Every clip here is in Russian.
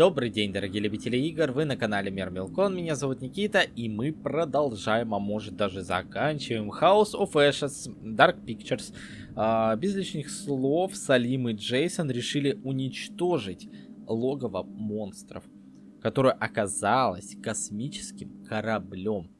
Добрый день, дорогие любители игр, вы на канале Мир Мелкон, меня зовут Никита, и мы продолжаем, а может даже заканчиваем House of Ashes Dark Pictures. А, без лишних слов, Салим и Джейсон решили уничтожить логово монстров, которое оказалось космическим кораблем.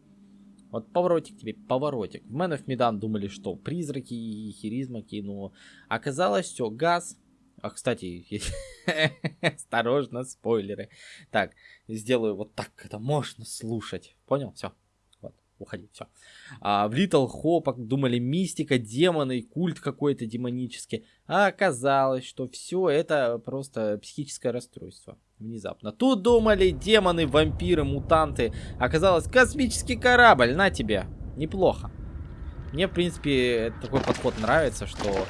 Вот поворотик тебе, поворотик. В Man of Medan думали, что призраки и херизмаки, но оказалось все, газ, а, кстати, осторожно, спойлеры. Так, сделаю вот так, это можно слушать. Понял? Все. Вот, уходи, все. А, в Little Hope думали мистика, демоны, культ какой-то демонический. А оказалось, что все это просто психическое расстройство. Внезапно. Тут думали демоны, вампиры, мутанты. Оказалось космический корабль. На тебе. Неплохо. Мне, в принципе, такой подход нравится, что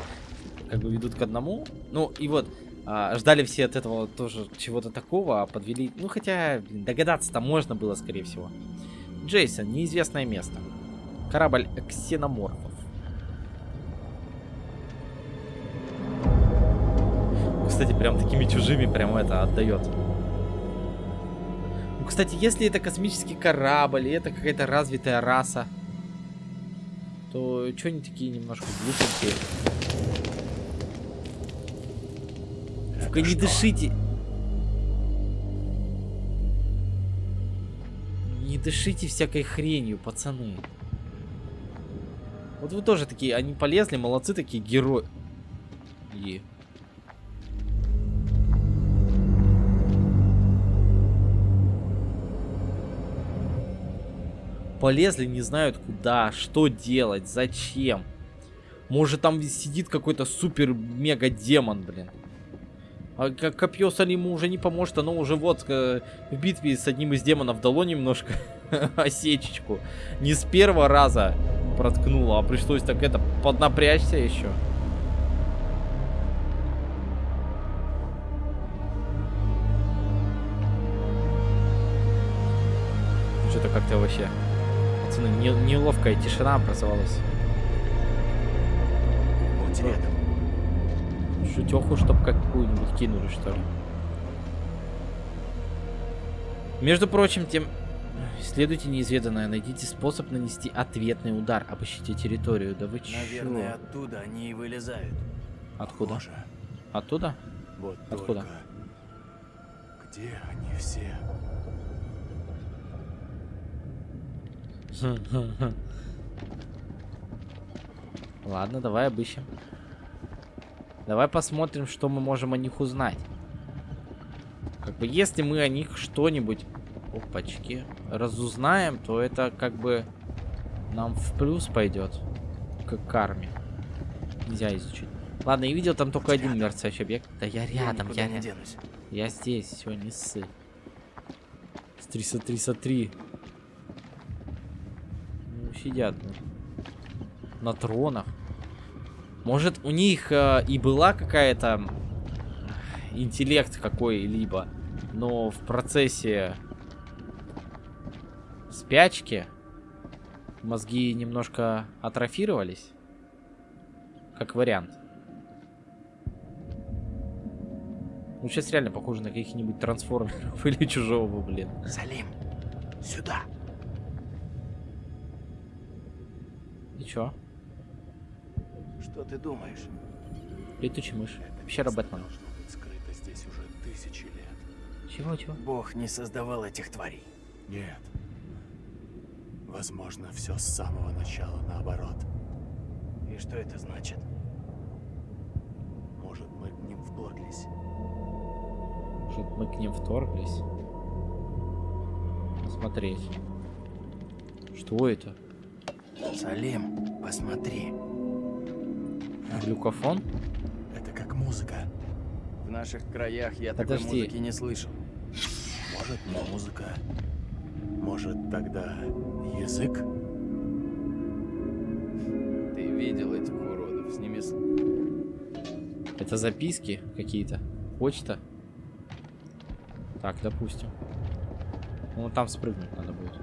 как бы ведут к одному. Ну, и вот, а, ждали все от этого тоже чего-то такого, а подвели... Ну, хотя, догадаться-то можно было, скорее всего. Джейсон, неизвестное место. Корабль ксеноморфов. Кстати, прям такими чужими прям это отдает. Ну, кстати, если это космический корабль, и это какая-то развитая раса, то что они такие немножко глупенькие? Только не дышите. Не дышите всякой хренью, пацаны. Вот вы тоже такие, они полезли, молодцы такие герои. И... Полезли, не знают куда, что делать, зачем. Может там сидит какой-то супер-мега-демон, блин. А копье Салиму уже не поможет, оно уже вот э, в битве с одним из демонов дало немножко осечечку. Не с первого раза проткнуло, а пришлось так это поднапрячься еще. Что-то как-то вообще... Пацаны, не, неловкая тишина образовалась. Вот рядом. Шутеху, чтоб какую-нибудь кинули, что ли. Между прочим, тем... Исследуйте неизведанное, найдите способ нанести ответный удар, обыщите территорию. Да вы? Наверное, оттуда они и вылезают. Откуда? Боже. Оттуда? Вот Откуда? только... Где они все? Ладно, давай обыщем. Давай посмотрим, что мы можем о них узнать. Как бы, если мы о них что-нибудь, опачки, разузнаем, то это как бы нам в плюс пойдет. К карме. Нельзя изучить. Ладно, я видел там только один мерцающий объект. Да я рядом, я, не я, денусь. я здесь, все, не ссы. Смотри, смотри, смотри. Ну, сидят ну, на тронах. Может, у них э, и была какая-то интеллект какой-либо, но в процессе спячки мозги немножко атрофировались. Как вариант. Ну, сейчас реально похоже на каких-нибудь трансформеров или чужого, блин. Салим, сюда. И чё? Что ты думаешь? Летучий мышь. Это Пещера Бэтмена. должно быть скрыто здесь уже тысячи лет. Чего, чего? Бог не создавал этих тварей. Нет. Возможно, все с самого начала наоборот. И что это значит? Может, мы к ним вторглись. Может, мы к ним вторглись? Смотреть. Что это? Салим, посмотри. Глюкофон? Это как музыка. В наших краях я такой Подожди. музыки не слышал. Может, не музыка. Может, тогда язык? Ты видел этих уродов? С ними... с- Это записки какие-то? Почта? Так, допустим. Ну, там спрыгнуть надо будет.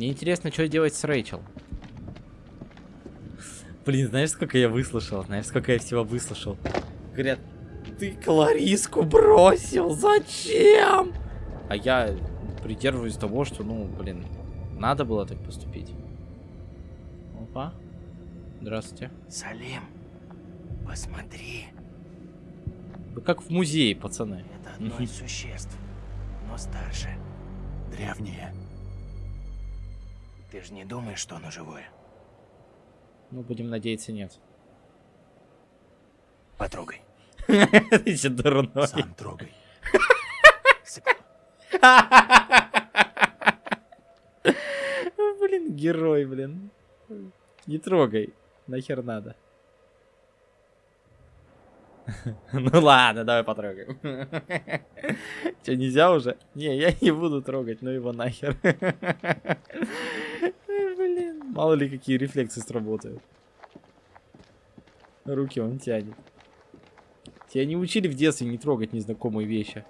Мне интересно, что делать с Рэйчел. Блин, знаешь, сколько я выслушал? Знаешь, сколько я всего выслушал? Говорят, ты Клариску бросил, зачем? А я придерживаюсь того, что, ну, блин, надо было так поступить. Опа. Здравствуйте. Салим, посмотри. Вы как в музее, пацаны. Это одно из существ, но старше. Древнее. Ты же не думаешь, что оно живое? Ну, будем надеяться, нет. Потрогай. Ты че дурной. Сам трогай. Блин, герой, блин. Не трогай. Нахер надо. Ну ладно, давай потрогаем. Че, нельзя уже? Не, я не буду трогать, ну его нахер. Блин, мало ли какие рефлексы сработают. Руки он тянет. Тебя не учили в детстве не трогать незнакомые вещи.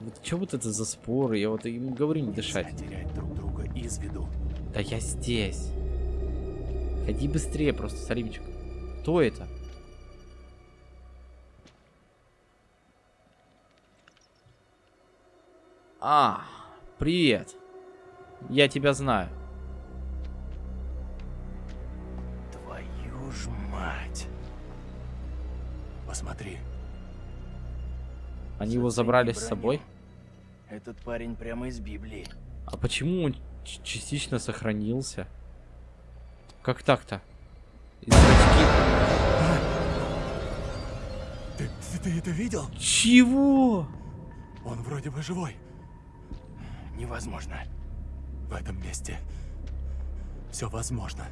Вот что вот это за споры? Я вот ему говорю не дышать. Терять друг друга из виду. Да я здесь. Ходи быстрее просто, Салимчик. Кто это? А, привет. Я тебя знаю. Твою ж мать. Посмотри. Они его забрали с собой. Этот парень прямо из Библии. А почему он частично сохранился? Как так-то? И зрачки- Ты, ты, ты это видел? Чего? Он вроде бы живой. Невозможно. В этом месте все возможно.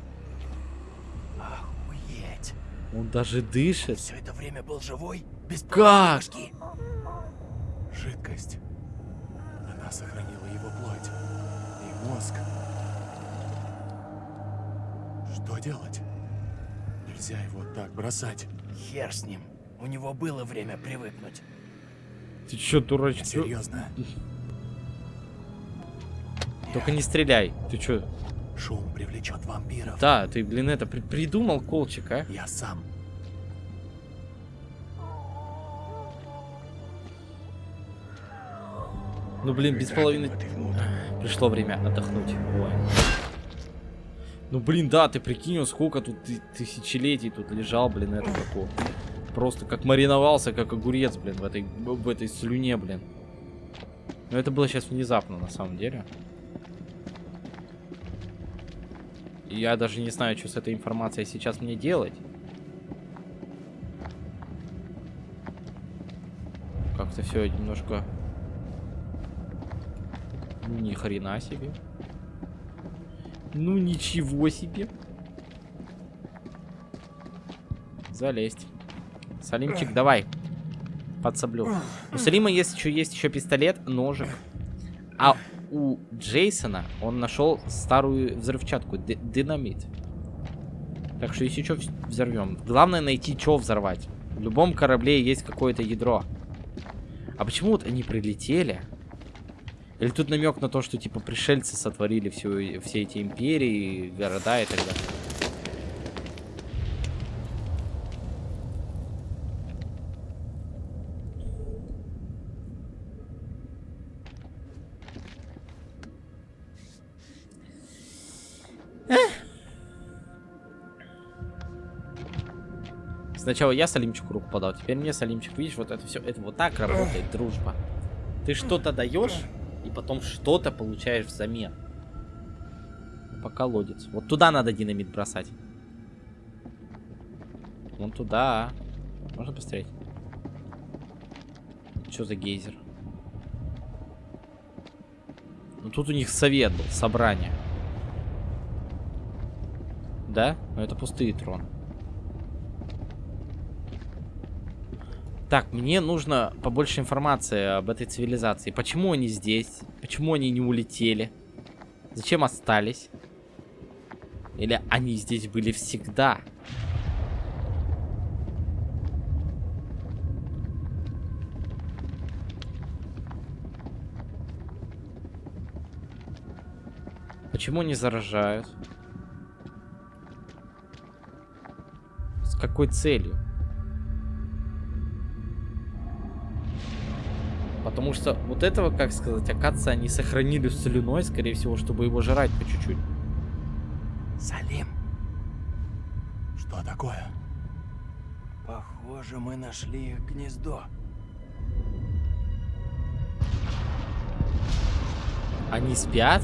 Охуеть. Он даже дышит. Все это время был живой? Без Как? Жидкость. Она сохранила его плоть. И мозг. Что делать? Нельзя его так бросать. Хер с ним. У него было время привыкнуть. Ты чё, дурачок? серьезно. Только не стреляй. Ты чё? Шум привлечет вампиров. Да, ты, блин, это при- придумал колчик, а? Я сам. Ну, блин, без половины... Пришло время отдохнуть. Ой. Ну, блин, да, ты прикинь, сколько тут ты- тысячелетий тут лежал, блин, это такое. Просто как мариновался, как огурец, блин, в этой, в этой слюне, блин. Но это было сейчас внезапно, на самом деле. Я даже не знаю, что с этой информацией сейчас мне делать. Как-то все немножко... Ну, ни хрена себе. Ну, ничего себе. Залезть. Салимчик, давай. Подсоблю. У Салима есть еще есть еще пистолет, ножик. А у Джейсона он нашел старую взрывчатку, динамит. Так что если что, взорвем. Главное найти, что взорвать. В любом корабле есть какое-то ядро. А почему вот они прилетели? Или тут намек на то, что типа пришельцы сотворили всю, все эти империи, города и так далее. Сначала я Салимчику руку подал, теперь мне Салимчик. Видишь, вот это все, это вот так работает дружба. Ты что-то даешь, и потом что-то получаешь взамен. По колодец. Вот туда надо динамит бросать. Вон туда. Можно посмотреть? Что за гейзер? Ну тут у них совет был, собрание. Да? Но это пустые троны. Так, мне нужно побольше информации об этой цивилизации. Почему они здесь? Почему они не улетели? Зачем остались? Или они здесь были всегда? Почему не заражают? С какой целью? Потому что вот этого, как сказать, оказывается, они сохранили с слюной, скорее всего, чтобы его жрать по чуть-чуть. Салим. Что такое? Похоже, мы нашли их гнездо. Они спят?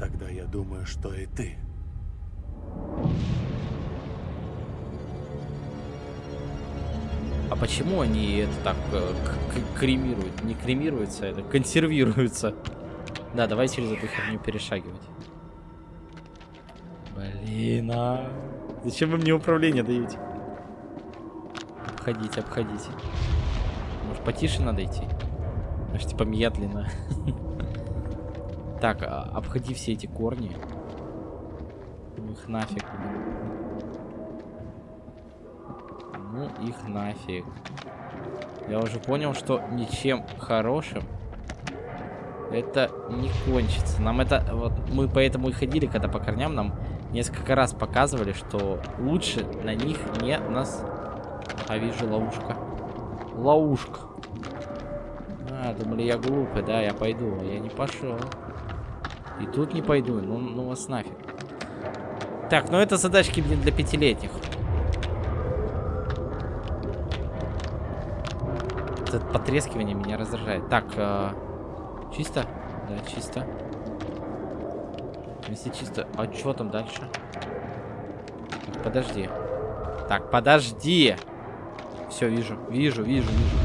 Тогда я думаю, что и ты. А почему они это так э, кремируют? Не кремируются, это консервируются. Да, давай через эту херню перешагивать. Блин, а... Зачем вы мне управление даете? Обходите, обходите. Может, потише надо идти? Может, типа медленно. Так, а, обходи все эти корни. Ну их нафиг. Ну их нафиг. Я уже понял, что ничем хорошим это не кончится. Нам это... Вот мы поэтому и ходили, когда по корням нам несколько раз показывали, что лучше на них не нас... А вижу ловушка. Ловушка. А, думали, я глупый, да, я пойду. а Я не пошел. И тут не пойду. Ну, ну вас нафиг. Так, ну это задачки, блин, для пятилетних. Это потрескивание меня раздражает. Так, э, чисто? Да, чисто. Если чисто... А что там дальше? Так, подожди. Так, подожди. Все, вижу, вижу, вижу, вижу.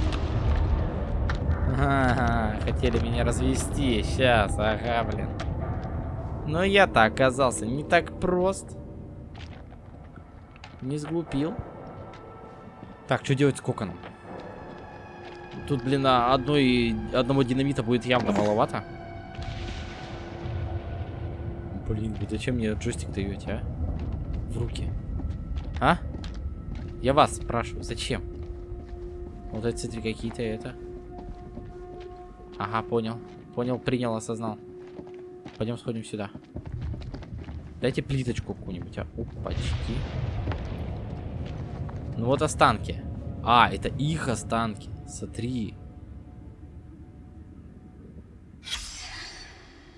Ага, хотели меня развести. Сейчас, ага, блин. Но я-то оказался не так прост. Не сглупил. Так, что делать с коконом? Тут, блин, одной, одного динамита будет явно маловато. Блин, зачем мне джойстик даете, а? В руки. А? Я вас спрашиваю, зачем? Вот эти смотри, какие-то это. Ага, понял. Понял, принял, осознал. Пойдем сходим сюда. Дайте плиточку какую-нибудь, а. Опачки. Ну вот останки. А, это их останки. Смотри.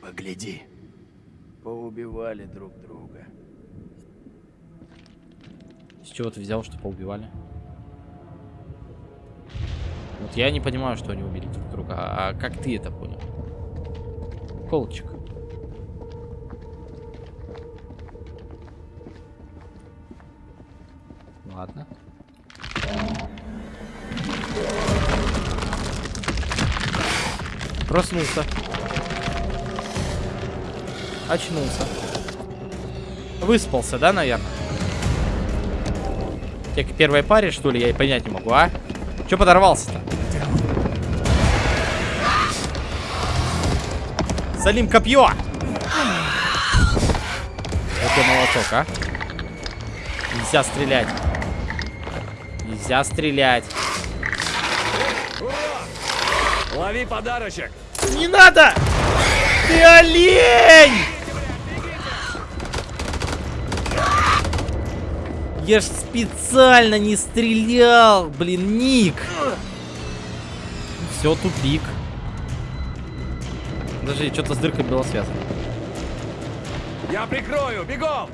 Погляди. Поубивали друг друга. С чего ты взял, что поубивали? Вот я не понимаю, что они убили друг друга. А как ты это понял? Колчик. Ладно. Проснулся. Очнулся. Выспался, да, наверное? Тебе к первой паре, что ли, я и понять не могу, а? Че подорвался-то? Салим, копье! Это молоток, а? Нельзя стрелять. Нельзя стрелять. Лови подарочек! Не надо! Ты олень! Я ж специально не стрелял, блин, Ник. Все, тупик. Подожди, что-то с дыркой было связано. Я прикрою! Бегом!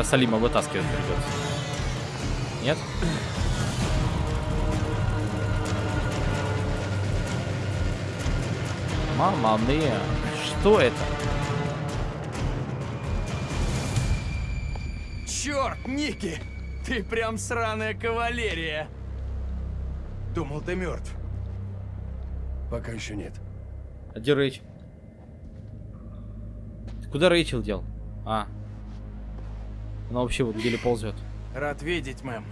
Сейчас Салима вытаскивать придется. Нет? Мама мия, что это? Черт, Ники! Ты прям сраная кавалерия! Думал, ты мертв. Пока еще нет. А где Рэйч? Куда Рэйчел дел? А. Она вообще вот еле ползет. Рад видеть, мэм.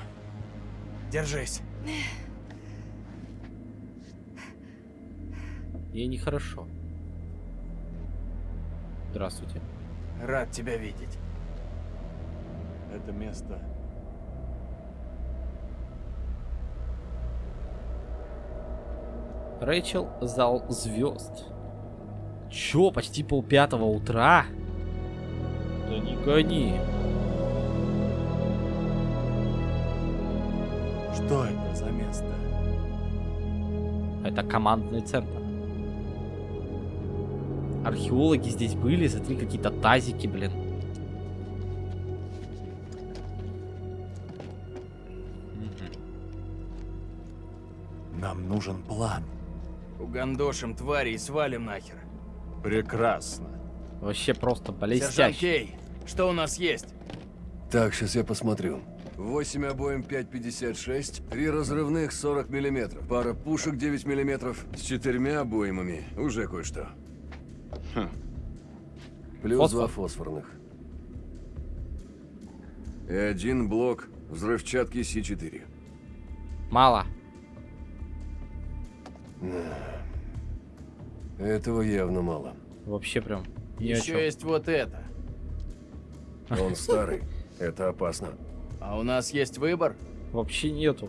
Держись. Ей нехорошо. Здравствуйте. Рад тебя видеть. Это место... Рэйчел, зал звезд. Чё, почти полпятого утра? Да не гони. Что это за место? Это командный центр. Археологи здесь были, смотри, какие-то тазики, блин. Нам нужен план. Угандошим твари и свалим нахер. Прекрасно. Вообще просто Сержант блестяще. Кей, что у нас есть? Так, сейчас я посмотрю. 8 обоим 5,56, три разрывных 40 миллиметров, пара пушек 9 миллиметров, с четырьмя обоймами, уже кое-что. Плюс Фосфор. два фосфорных. И один блок взрывчатки С4. Мало. Этого явно мало. Вообще прям Еще есть вот это. Он старый, это опасно. А у нас есть выбор? Вообще нету.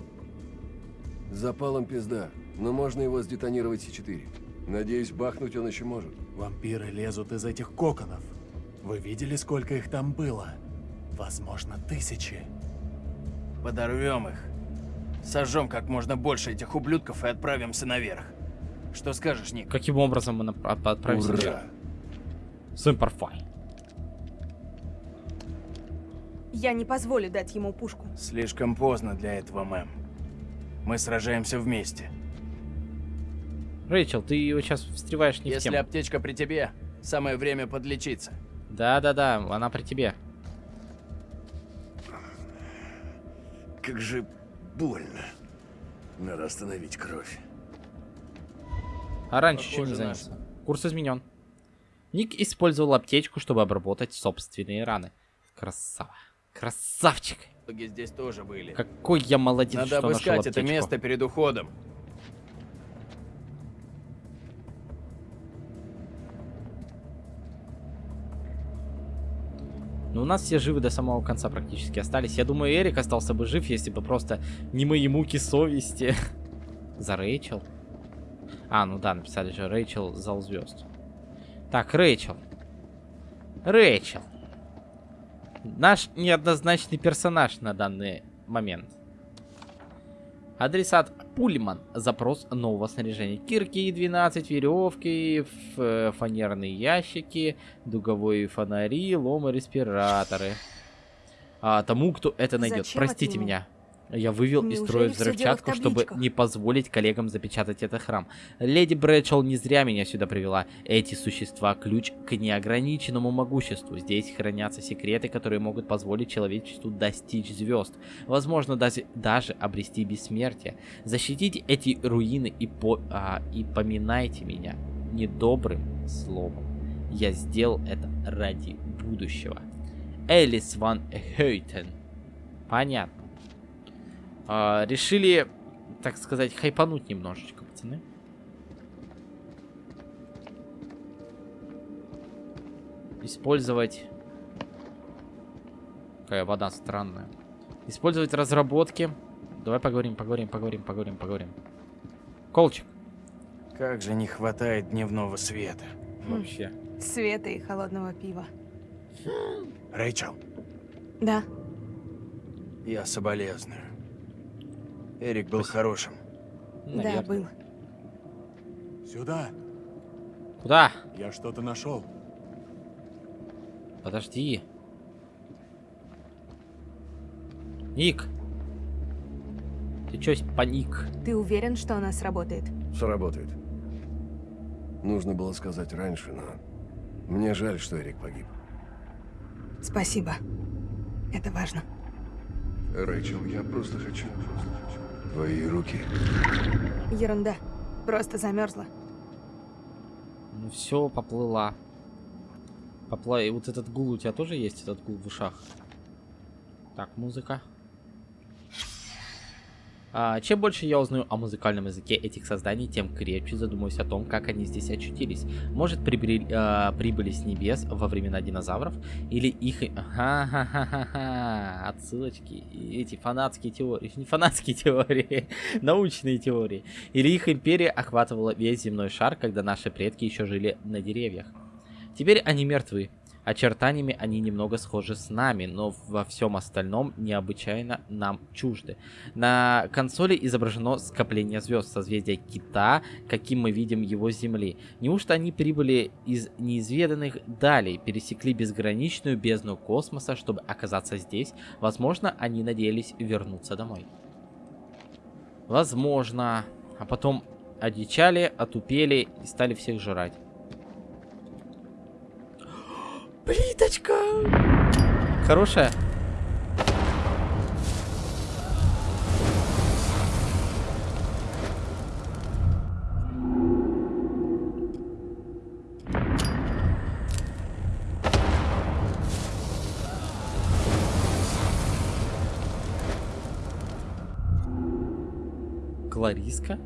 Запалом пизда, но можно его сдетонировать С4. Надеюсь, бахнуть он еще может. Вампиры лезут из этих коконов. Вы видели, сколько их там было? Возможно, тысячи. Подорвем их. Сожжем как можно больше этих ублюдков и отправимся наверх. Что скажешь, Ник? Каким образом мы отправимся? Ура! Симперфай. Я не позволю дать ему пушку. Слишком поздно для этого, мэм. Мы сражаемся вместе. Рэйчел, ты вот сейчас встреваешь не в Если тему. аптечка при тебе, самое время подлечиться. Да-да-да, она при тебе. Как же больно. Надо остановить кровь. А раньше чем не Похоже, наш. занялся? Курс изменен. Ник использовал аптечку, чтобы обработать собственные раны. Красава. Красавчик. Здесь тоже были. Какой я молодец, Надо что нашел обыскать это место перед уходом. Ну, у нас все живы до самого конца практически остались. Я думаю, Эрик остался бы жив, если бы просто не мои муки совести. За Рэйчел. А, ну да, написали же Рэйчел зал звезд. Так, Рэйчел. Рэйчел. Наш неоднозначный персонаж на данный момент. Адресат Пульман. Запрос нового снаряжения. Кирки 12, веревки, фанерные ящики, дуговые фонари, ломы, респираторы. А, тому, кто это найдет. Зачем Простите меня. Я вывел из Неужели строя дело в взрывчатку, чтобы не позволить коллегам запечатать этот храм. Леди Брэдшелл не зря меня сюда привела. Эти существа – ключ к неограниченному могуществу. Здесь хранятся секреты, которые могут позволить человечеству достичь звезд. Возможно, даже, даже обрести бессмертие. Защитите эти руины и, по, а, и поминайте меня недобрым словом. Я сделал это ради будущего. Элис ван Хейтен. Понятно. А, решили, так сказать, хайпануть немножечко, пацаны. Использовать... Какая вода странная. Использовать разработки. Давай поговорим, поговорим, поговорим, поговорим, поговорим. Колчик. Как же не хватает дневного света. Вообще. Света и холодного пива. Рэйчел, Да, Я соболезную. Эрик был хорошим. да, Наверное. был. сюда. Куда? Я что-то нашел. Подожди. Ник. Ты чё паник? Ты уверен, что она сработает? Сработает. Нужно было сказать раньше, но... Мне жаль, что Эрик погиб. Спасибо. Это важно. Рэйчел, я просто хочу... Твои руки. Ерунда. Просто замерзла. Ну все, поплыла. Попла... И вот этот гул у тебя тоже есть, этот гул в ушах? Так, музыка. А, чем больше я узнаю о музыкальном языке этих созданий, тем крепче задумаюсь о том, как они здесь очутились. Может, прибыли, а, прибыли с небес во времена динозавров? Или их... Ха-ха-ха-ха-ха. Отсылочки. Эти фанатские теории. Не фанатские теории. научные теории. Или их империя охватывала весь земной шар, когда наши предки еще жили на деревьях. Теперь они мертвы. Очертаниями они немного схожи с нами, но во всем остальном необычайно нам чужды. На консоли изображено скопление звезд созвездия Кита, каким мы видим его Земли. Неужто они прибыли из неизведанных далей, пересекли безграничную бездну космоса, чтобы оказаться здесь? Возможно, они надеялись вернуться домой. Возможно. А потом одичали, отупели и стали всех жрать. Плиточка! Хорошая? Клариска?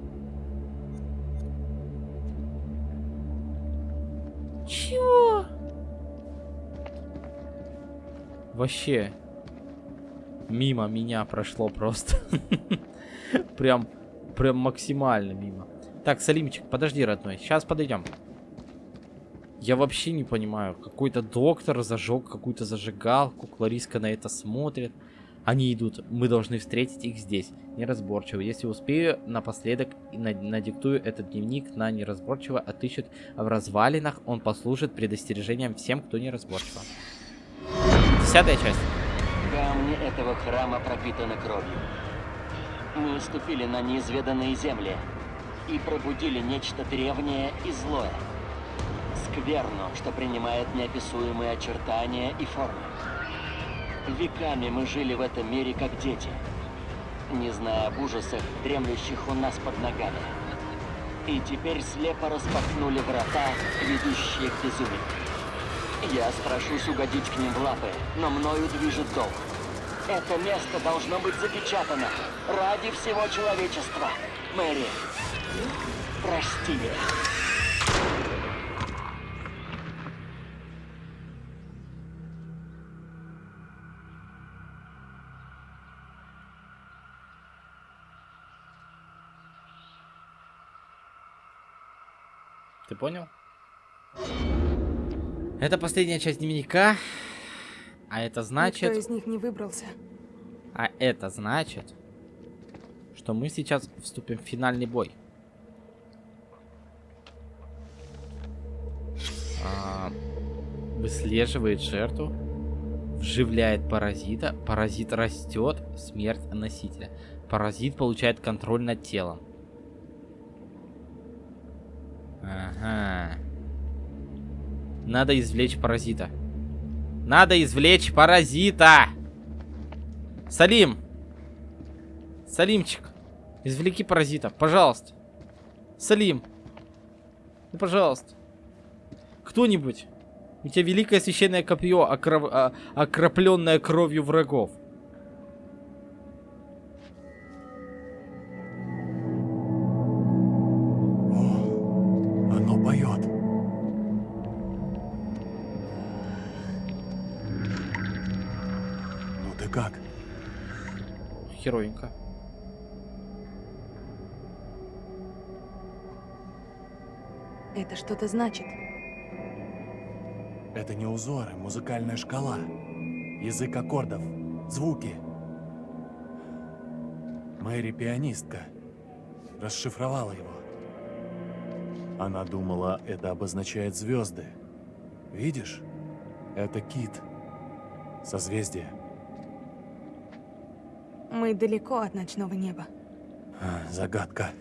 Вообще. Мимо меня прошло просто. прям, прям максимально мимо. Так, Салимчик, подожди, родной. Сейчас подойдем. Я вообще не понимаю. Какой-то доктор зажег какую-то зажигалку. Клариска на это смотрит. Они идут. Мы должны встретить их здесь. Неразборчиво. Если успею, напоследок надиктую этот дневник на неразборчиво отыщут в развалинах. Он послужит предостережением всем, кто неразборчиво. Десятая часть. Камни этого храма пропитаны кровью. Мы ступили на неизведанные земли и пробудили нечто древнее и злое. Скверну, что принимает неописуемые очертания и формы. Веками мы жили в этом мире как дети, не зная об ужасах, дремлющих у нас под ногами. И теперь слепо распахнули врата, ведущие к безумию. Я страшусь угодить к ним в лапы, но мною движет долг. Это место должно быть запечатано ради всего человечества. Мэри, прости меня. Ты понял? Это последняя часть дневника. А это значит... Никто из них не выбрался. А это значит, что мы сейчас вступим в финальный бой. А, выслеживает жертву. Вживляет паразита. Паразит растет. Смерть носителя. Паразит получает контроль над телом. Ага. Надо извлечь паразита. Надо извлечь паразита! Салим! Салимчик, извлеки паразита, пожалуйста. Салим. Ну, пожалуйста. Кто-нибудь. У тебя великое священное копье, окров... а... окропленное кровью врагов. Херовенько. Это что-то значит. Это не узоры, музыкальная шкала. Язык аккордов, звуки. Мэри пианистка. Расшифровала его. Она думала, это обозначает звезды. Видишь? Это кит. Созвездие. Мы далеко от ночного неба. А, Загадка.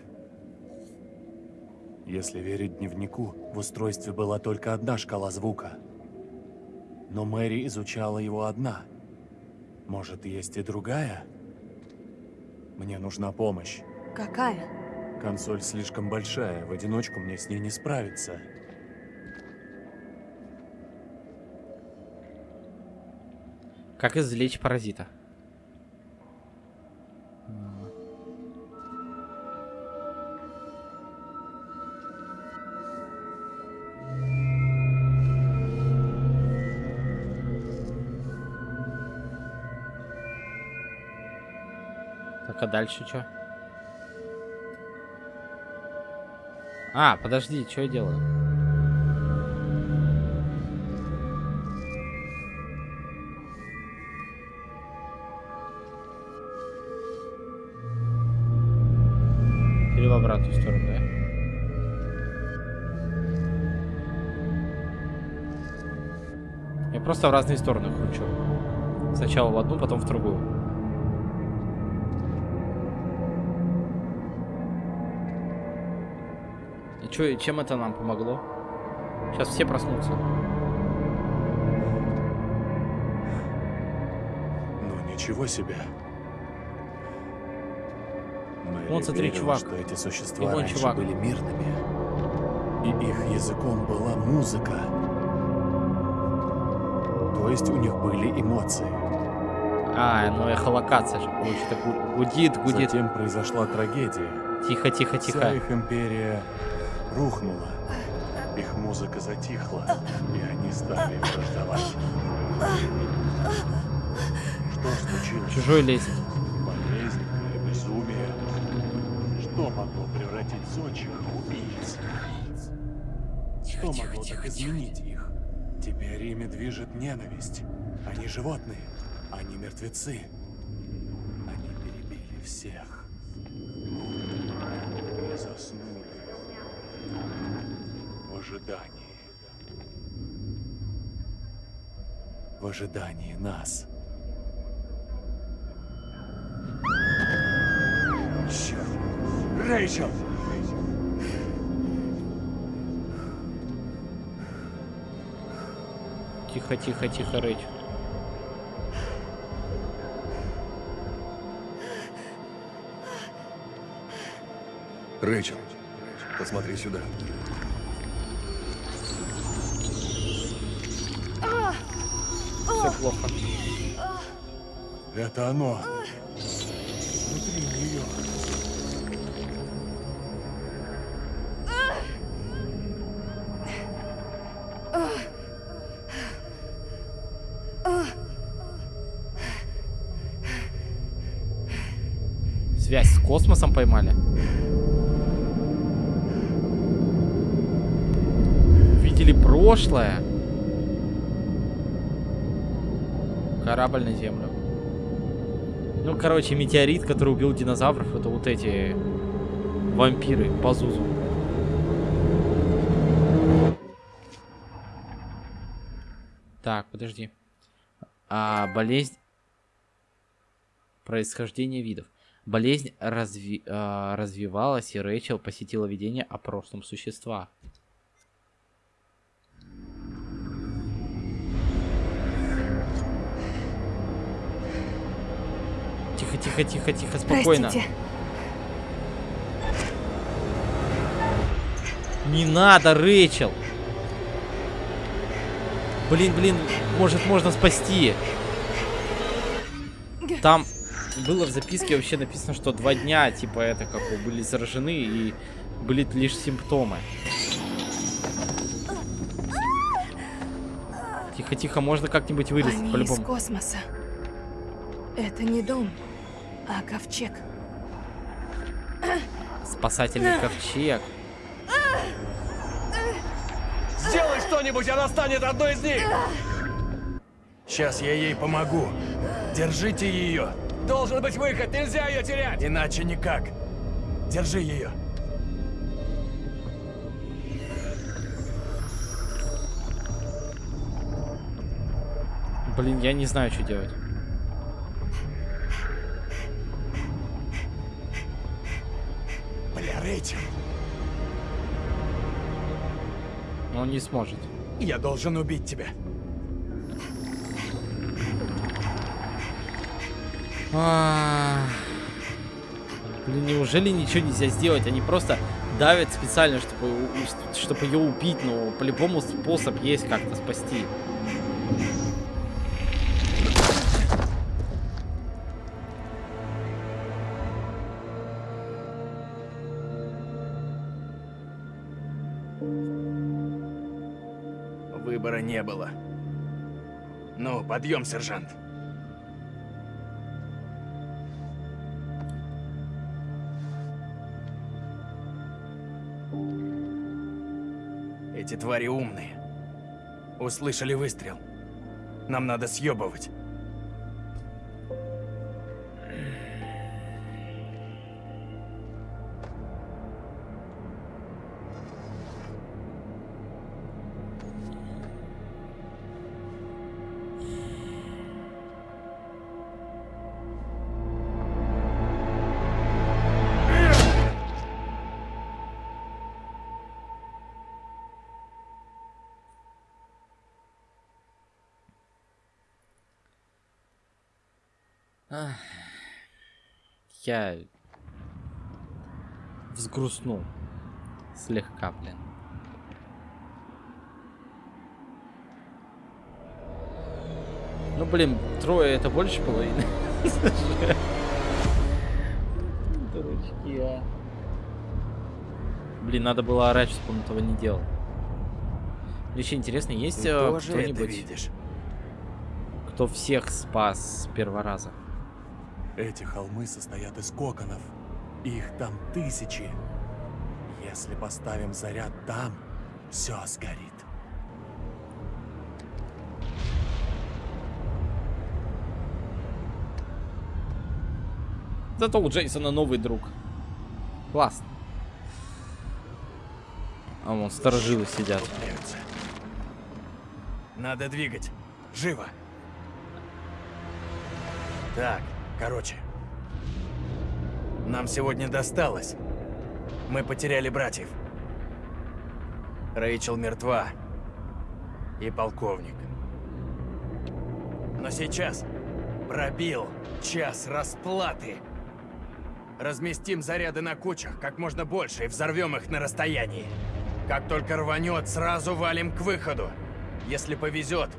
Если верить дневнику, в устройстве была только одна шкала звука. Но Мэри изучала его одна. Может, есть и другая? Мне нужна помощь. Какая? Консоль слишком большая, в одиночку мне с ней не справиться. Как извлечь паразита? Дальше что? А, подожди, что я делаю? Или в обратную сторону, да? Я просто в разные стороны кручу. Сначала в одну, потом в другую. И и чем это нам помогло? Сейчас все проснутся. Ну ничего себе. Мэри Вон, смотри, верила, чувак. что эти И существа вон раньше чувак. были мирными. И их языком была музыка. То есть у них были эмоции. А, ну эхолокация же получится. Гу- Гудит, гудит. Затем произошла трагедия. Тихо, тихо, Вся тихо. их империя рухнула. Их музыка затихла, и они стали враждовать. Что случилось? Чужой лезет. Болезнь или безумие? Что могло превратить зодчих в убийц? Что могло так изменить их? Теперь ими движет ненависть. Они животные, они мертвецы. Они перебили всех. И заснули. В ожидании. В ожидании нас. Черт. Рэйчел! Тихо, тихо, тихо, Рэйч. Рэйчел, посмотри сюда. Плохо. Это оно. Внутри нее. Связь с космосом поймали. Видели прошлое. Корабль на Землю. Ну, короче, метеорит, который убил динозавров, это вот эти вампиры по Зузу. Так, подожди. А, болезнь... Происхождение видов. Болезнь разви- а, развивалась, и Рэйчел посетила видение о прошлом существа. Тихо, тихо, тихо, спокойно. Простите. Не надо, Рэйчел! Блин, блин, может можно спасти. Там было в записке вообще написано, что два дня, типа, это как бы были заражены и были лишь симптомы. Тихо, тихо, можно как-нибудь вылезть, Они из по-любому. космоса. Это не дом, а ковчег. Спасательный ковчег. Сделай что-нибудь, она станет одной из них! Сейчас я ей помогу. Держите ее. Должен быть выход, нельзя ее терять! Иначе никак. Держи ее. Блин, я не знаю, что делать. Рэйчел, Он не сможет. я должен убить тебя. А. Блин, неужели ничего нельзя сделать? Они просто давят специально, чтобы, чтобы ее убить, но по-любому способ есть как-то спасти. выбора не было. Ну, подъем, сержант. Эти твари умные. Услышали выстрел. Нам надо съебывать. Я взгрустнул слегка, блин. Ну, блин, трое это больше половины. Дурачки, а. Блин, надо было орать, чтобы он этого не делал. Еще интересно, есть э, кто-нибудь, кто всех спас с первого раза? Эти холмы состоят из коконов. Их там тысячи. Если поставим заряд там, все сгорит. Зато у Джейсона новый друг. Классно. А вон сторожилы сидят. Надо двигать. Живо. Так, короче. Нам сегодня досталось. Мы потеряли братьев. Рэйчел мертва. И полковник. Но сейчас пробил час расплаты. Разместим заряды на кучах как можно больше и взорвем их на расстоянии. Как только рванет, сразу валим к выходу. Если повезет,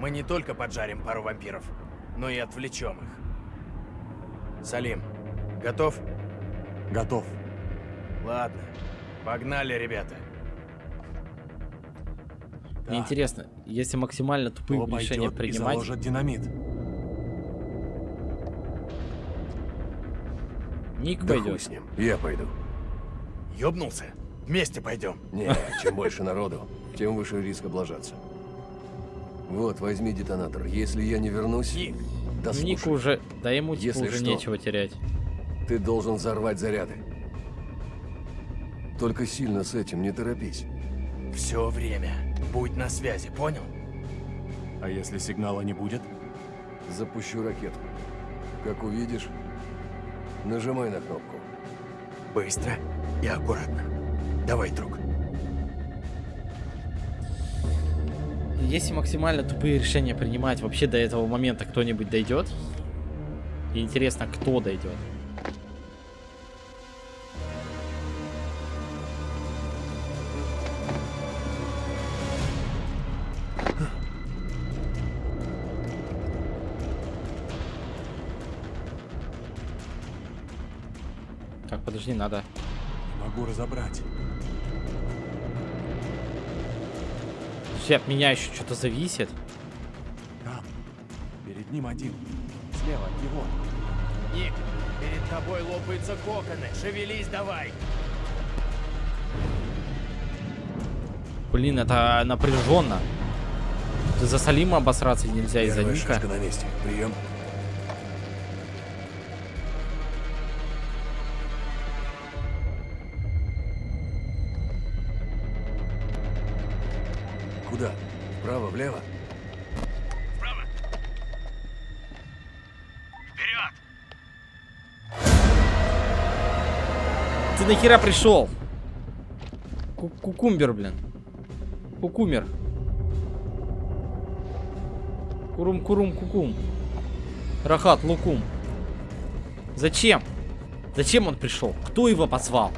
мы не только поджарим пару вампиров, но и отвлечем их. Салим, готов? Готов. Ладно. Погнали, ребята. Мне Да. интересно, если максимально тупые Кто решения и принимать, заложит динамит? Ник Да пойдет. с ним. Я пойду. Ёбнулся? Вместе пойдем. Не, чем больше народу, тем выше риск облажаться. Вот, возьми детонатор. Если я не вернусь... Ник, Да Ник слушай, уже, да ему Если уже что. нечего терять. ты должен взорвать заряды. Только сильно с этим не торопись. все время. Будь на связи, понял? А если сигнала не будет? Запущу ракету. Как увидишь, нажимай на кнопку. Быстро и аккуратно. Давай, друг. Если максимально тупые решения принимать, вообще до этого момента кто-нибудь дойдет? И интересно, кто дойдет? Так, подожди, надо. Не могу разобрать. Все от меня еще что-то зависит. Там. Перед ним один. Слева от него. Ник, перед тобой лопаются коконы. Шевелись давай. Блин, это напряженно. Ты за Салима обосраться нельзя из-за Ника. на месте. Прием. Куда? Вправо, влево? Вправо. Вперед! Ты нахера пришел? Ку- Кукумбер, блин. Кукумер. Курум-курум кукум. Рахат лукум. Зачем? Зачем он пришел? Кто его позвал?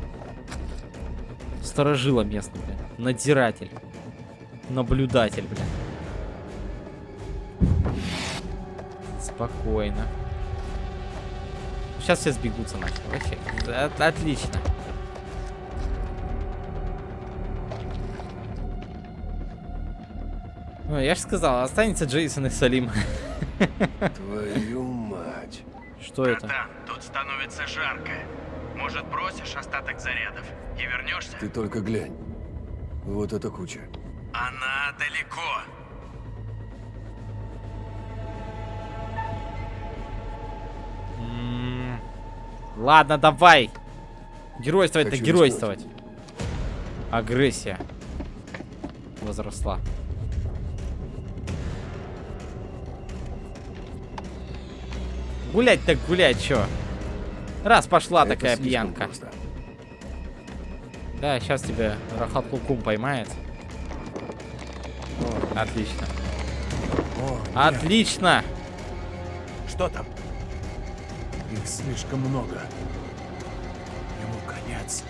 Сторожила местный, блин. Надзиратель. Наблюдатель, блин. Спокойно. Сейчас все сбегутся нахер. Вообще. От- отлично. Ой, я же сказал, останется Джейсон и Салим. Твою мать. Что это? Братан, тут становится жарко. Может, бросишь остаток зарядов и вернешься? Ты только глянь. Вот эта куча. Она далеко. М, Ладно, давай. Геройствовать-то Хочу геройствовать. Агрессия. Возросла. Гулять так гулять, чё? Раз пошла Это такая пьянка. просто. Да, сейчас тебя Рахат Лукум поймает. Отлично. О, нет, Отлично! Что там? их слишком много. Ему конец.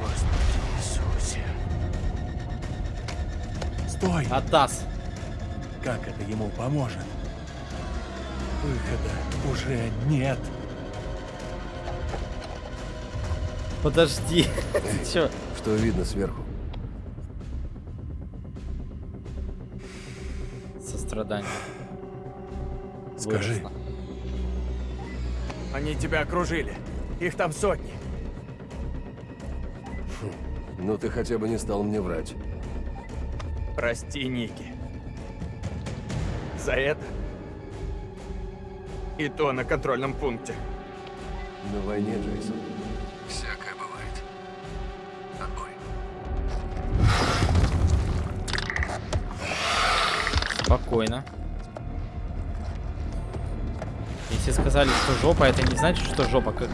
Господи Иисусе. Стой! Атас. Как это ему поможет? Выхода уже нет. Подожди. Чё? Что видно сверху? Сострадание. Скажи, Выросло. Они тебя окружили. Их там сотни. Ну ты хотя бы не стал мне врать. Прости, Ники. За это? И то на контрольном пункте. На войне, Джейсон. Спокойно. Если сказали, что жопа, это не значит, что жопа. Как...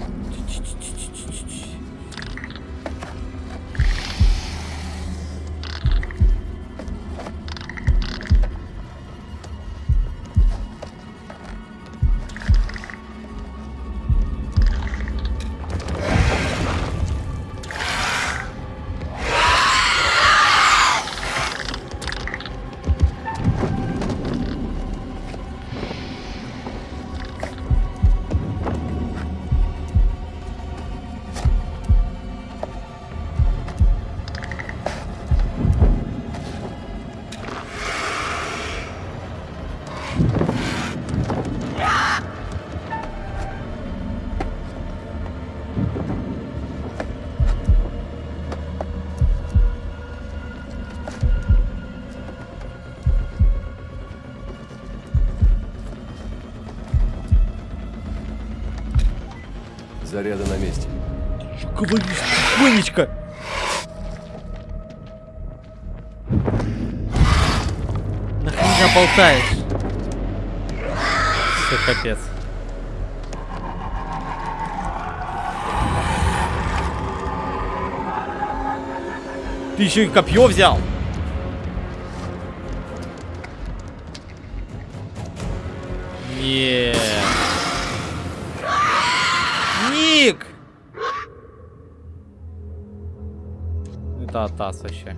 болтаешь? Все, капец. Ты еще и копье взял. Нет. Ник! Это Атас вообще.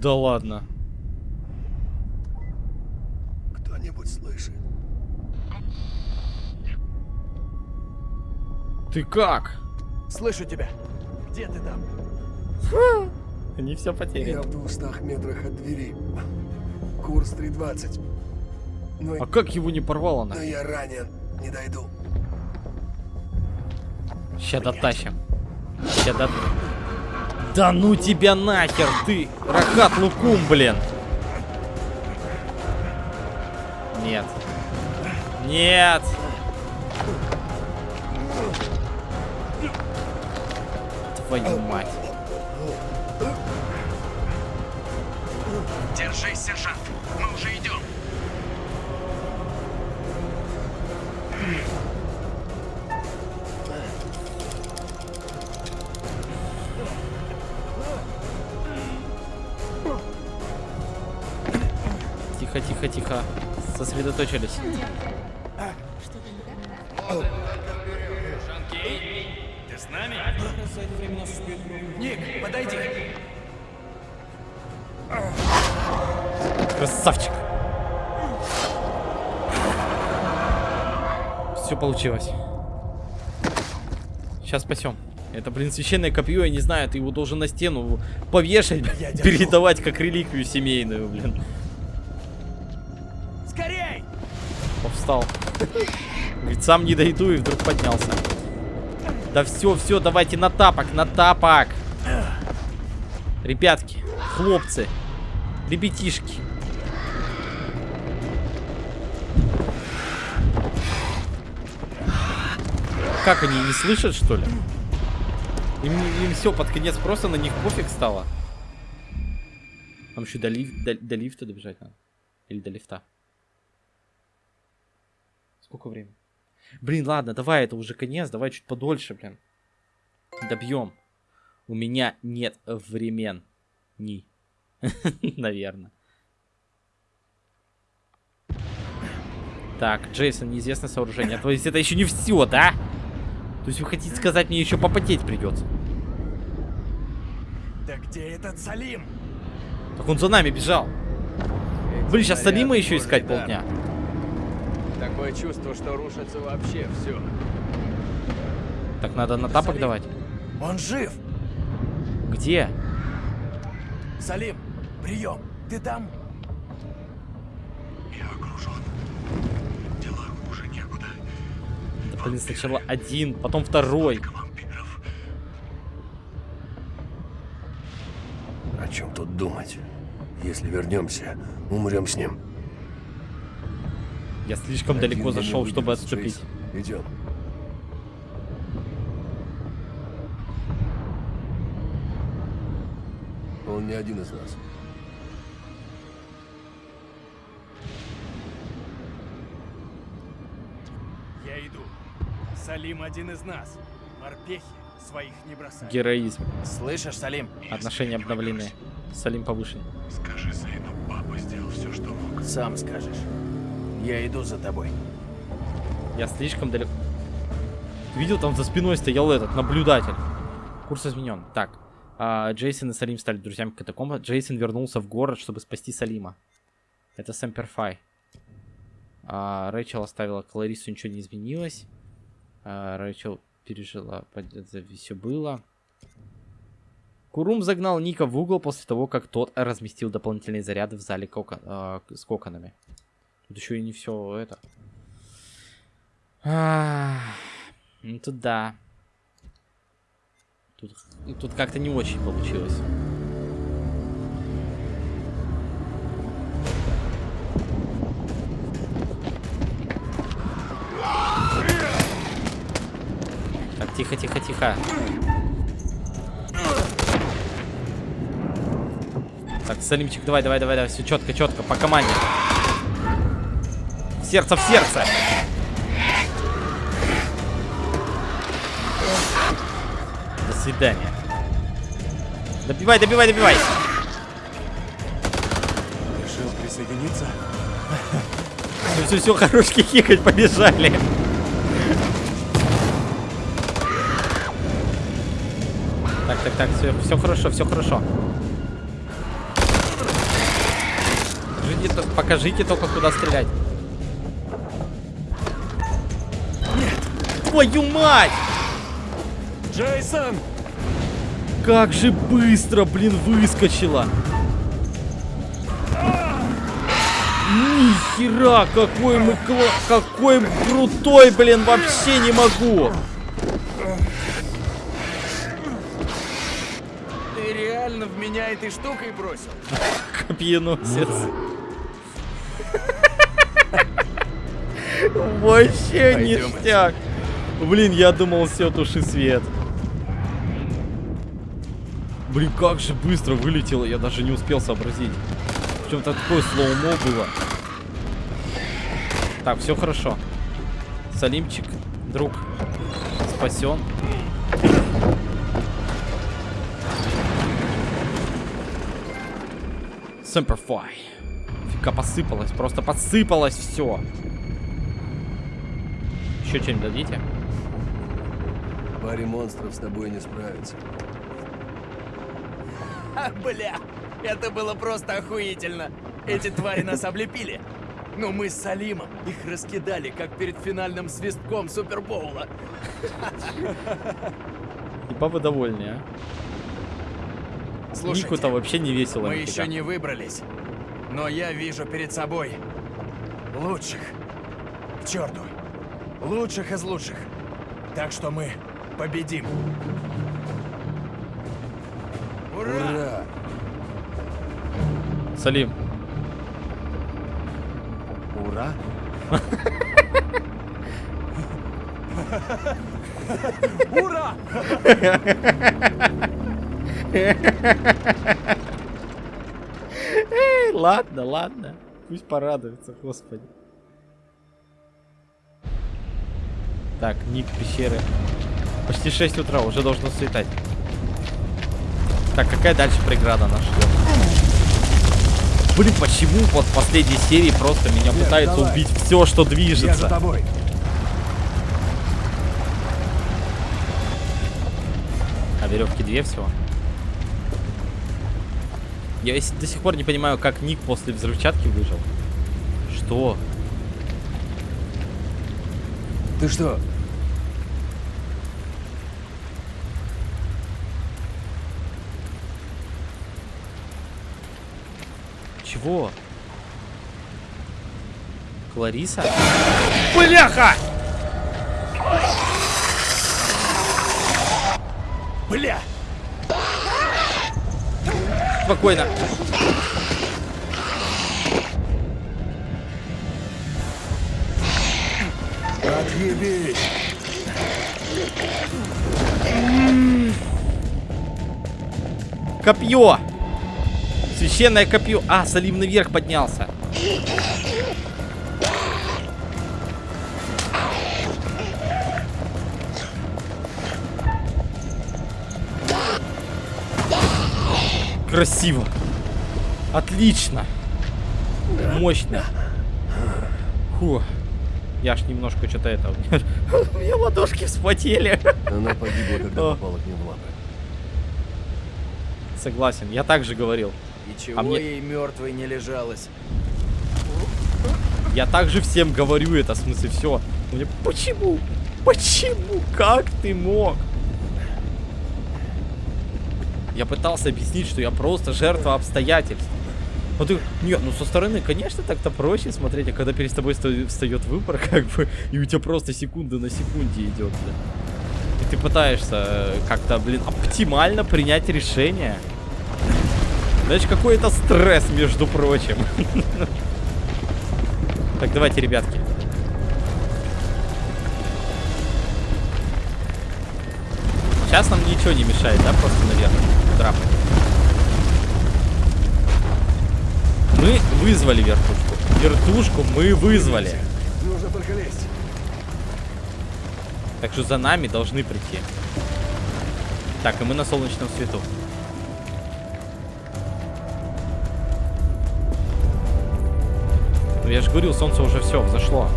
Да ладно. Кто-нибудь слышит? Ты как? Слышу тебя. Где ты там? Они все Я потеряны. в двухстах метрах от двери. Курс 320. Но, А как его не порвало но на? я ранен. Не дойду. Ща дотащим. Ща до... Да ну тебя нахер, ты! Рахат Лукум, блин! Нет. Нет! Твою мать. Сосредоточились. Ты с нами? Ник, подойди. Красавчик. Все получилось. Сейчас спасем. Это, блин, священное копье, я не знаю, ты его должен на стену повешать, передавать как реликвию семейную, блин. Повстал. Говорит, сам не дойду и вдруг поднялся. Да все, все, давайте на тапок, на тапок. Ребятки, хлопцы, ребятишки. Как они, не слышат, что ли? Им, им все, под конец просто на них пофиг стало. Там еще до, лиф- до- до лифта добежать надо. Или до лифта. Сколько времени? Блин, ладно, давай, это уже конец, давай чуть подольше, блин. Добьем. У меня нет времен. Ни. Наверное. Так, Джейсон, неизвестное сооружение. То есть это еще не все, да? То есть вы хотите сказать, мне еще попотеть придется? Да где этот Салим? Так он за нами бежал. Блин, сейчас Салима еще искать дар. Такое чувство, что рушится вообще все. Так надо на тапок Салим. давать. Он жив. Где? Салим, прием. Ты там? Да, блин, сначала один, потом второй. О чем тут думать? Если вернемся, умрем с ним. Я слишком далеко Один не зашел, чтобы отступить. Джейс. Идем. Он не один из нас. Я иду. Салим один из нас. Морпехи своих не бросают. Героизм. Слышишь, Салим? Отношения обновлены. Салим повышен. Скажи сыну, папа сделал все, что мог. Сам скажешь. Я иду за тобой. Я слишком далеко. Ты видел, там за спиной стоял этот наблюдатель. Курс изменен. Так. а, Джейсон и Салим стали друзьями катакомба. Джейсон вернулся в город, чтобы спасти Салима. Это Сэмпер Фай. А, Рэйчел оставила Кларису, ничего не изменилось. А, Рэйчел пережила, все было. Курум загнал Ника в угол после того, как тот разместил дополнительные заряды в зале с коконами. Тут еще и не все это. Ах, Ну тут да. Тут, и тут как-то не очень получилось. Так, тихо, тихо, тихо. Так, Салимчик, давай, давай, давай, давай, все четко, четко, по команде. Сердце, в сердце. До свидания. Добивай, добивай, добивай. Решил присоединиться? Все, все, все, хорошки хихать, побежали. Так, так, так, все, все хорошо, все хорошо. Покажите, покажите только, куда стрелять. Твою мать! Джейсон! Как же быстро, блин, выскочила. Нихера, какой мы кла... Какой крутой, блин, вообще не могу. Ты реально в меня этой штукой бросил? Копьеносец. Вообще ништяк. Блин, я думал, все, туши свет. Блин, как же быстро вылетело, я даже не успел сообразить. Причем-то такое слоумо было. Так, все хорошо. Салимчик, друг, спасен. Semperfi. Фига посыпалось, просто посыпалось все. Еще что-нибудь дадите? Паре монстров с тобой не справится. А, бля, это было просто охуительно. Эти твари нас облепили. Но мы с Салимом их раскидали, как перед финальным свистком Супербоула. И бабы довольны, а? Слушайте, Нику-то вообще не весело. мы нифига. еще не выбрались. Но я вижу перед собой лучших. К черту. Лучших из лучших. Так что мы победим. Ура! Ура! Салим, Ура! Ура! Эй, ладно, ладно. Пусть порадуется, господи. Так, ник пещеры. Почти 6 утра, уже должно светать. Так, какая дальше преграда нас ждет? Блин, почему вот в последней серии просто меня пытается давай. убить все, что Я за движется? тобой. А веревки две всего? Я до сих пор не понимаю, как Ник после взрывчатки выжил. Что? Ты что? Чего? Клариса? Бляха! Бля! Спокойно. Отъебись! Копье! Священное копье. А, Салим наверх поднялся. Красиво. Отлично. Мощно. Фу. Я ж немножко что-то это... У меня ладошки вспотели. Она погибла, когда попала к ним в лапы. Согласен, я также говорил. И чего А мне- ей мертвой не лежалось? Я также всем говорю это, в смысле, все. Мне почему? Почему? Как ты мог? Я пытался объяснить, что я просто жертва обстоятельств. Ну ты, нет, ну со стороны, конечно, так-то проще смотреть, а когда перед тобой встает выбор, как бы, и у тебя просто секунда на секунде идет, блин. И ты пытаешься э, как-то, блин, оптимально принять решение. Знаешь, какой это стресс, между прочим. Так, давайте, ребятки. Сейчас нам ничего не мешает, да, просто наверх драпать. Мы вызвали вертушку. Вертушку мы вызвали. Нужно только лезть. Так что за нами должны прийти. Так, и мы на солнечном свету. Я же говорил, солнце уже все, взошло.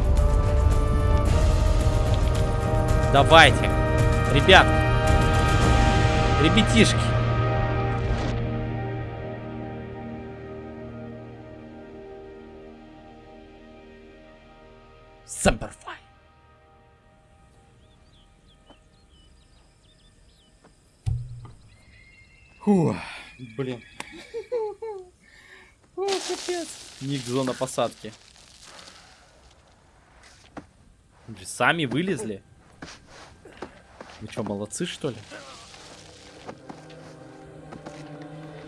Давайте. Ребят. Ребятишки. Semperfi. Фу, блин. Капец. Ник зона посадки. Вы Сами вылезли? Вы что, молодцы, что ли?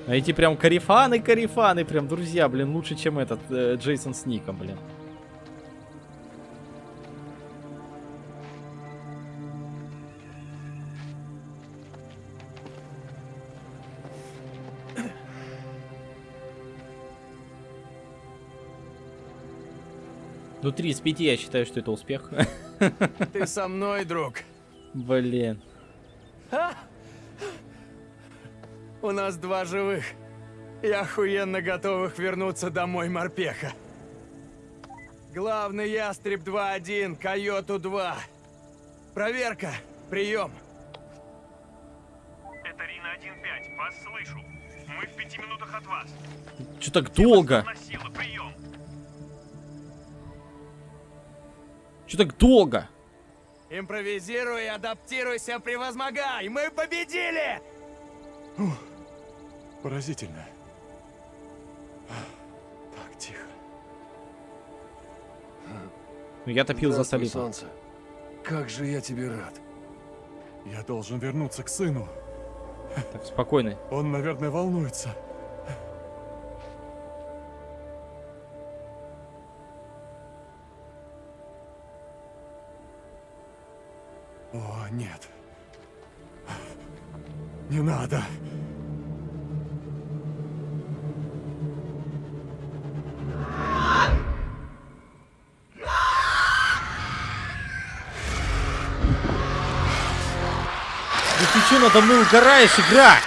А эти прям карифаны, карифаны, прям друзья, блин, лучше, чем этот э, Джейсон с Ником, блин. Ну, 3 из 5 я считаю, что это успех. Ты со мной, друг. Блин. У нас два живых. И охуенно готовых вернуться домой морпеха. Главный ястреб 2-1, Койоту 2. Проверка. Прием. Это Рина 1-5, вас слышу. Мы в пяти минутах от вас. Че так долго? На силу, прием. Че так долго? Импровизируй, адаптируйся, превозмогай! Мы победили! Поразительно. Так, тихо. Ну, я топил за солнце. Как же я тебе рад. Я должен вернуться к сыну. Так, спокойно. Он, наверное, волнуется. О, нет. Не надо. Ну ты че надо мной угораешь, игра?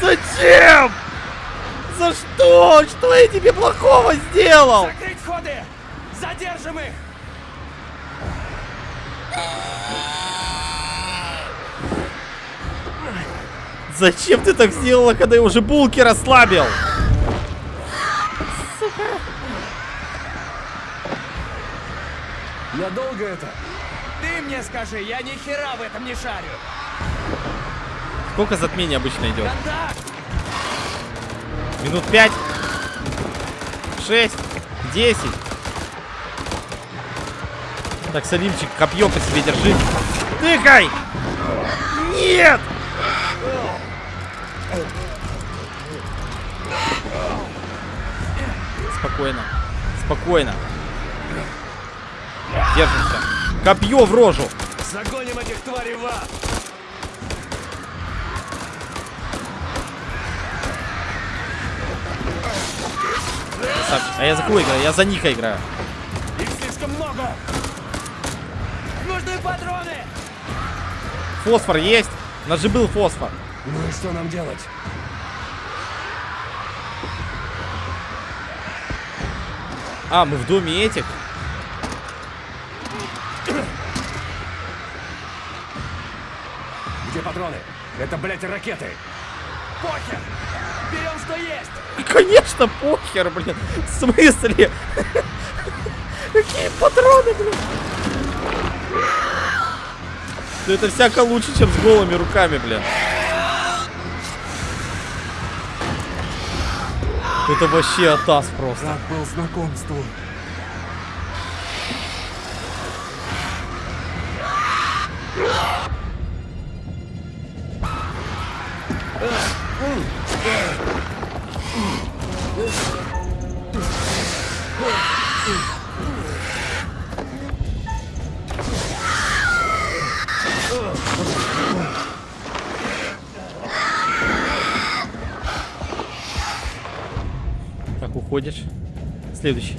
Зачем? За что? Что я тебе плохого сделал? Закрыть входы! Задержим их! Зачем ты так сделала, когда я уже булки расслабил? Надолго это? Ты мне скажи, я ни хера в этом не шарю. Сколько затмений обычно идет? Минут пять? Шесть? Десять? Так, Салимчик, копье по себе держи. Тыкай! Нет! Спокойно. Спокойно. Держимся. Копье в рожу. Загоним этих тварей в ад! Красавчик. А я за кого играю? Я за Ника играю. Их слишком много! Нужны патроны! Фосфор есть? У нас же был фосфор. Ну и что нам делать? А, мы в доме этих? Где патроны? Это, блядь, ракеты! Похер! Берем, что есть! Конечно, похер, блин. В смысле? Какие патроны, блин? Да это всяко лучше, чем с голыми руками, блин. Это вообще атас просто. Рад был знакомству. Следующий.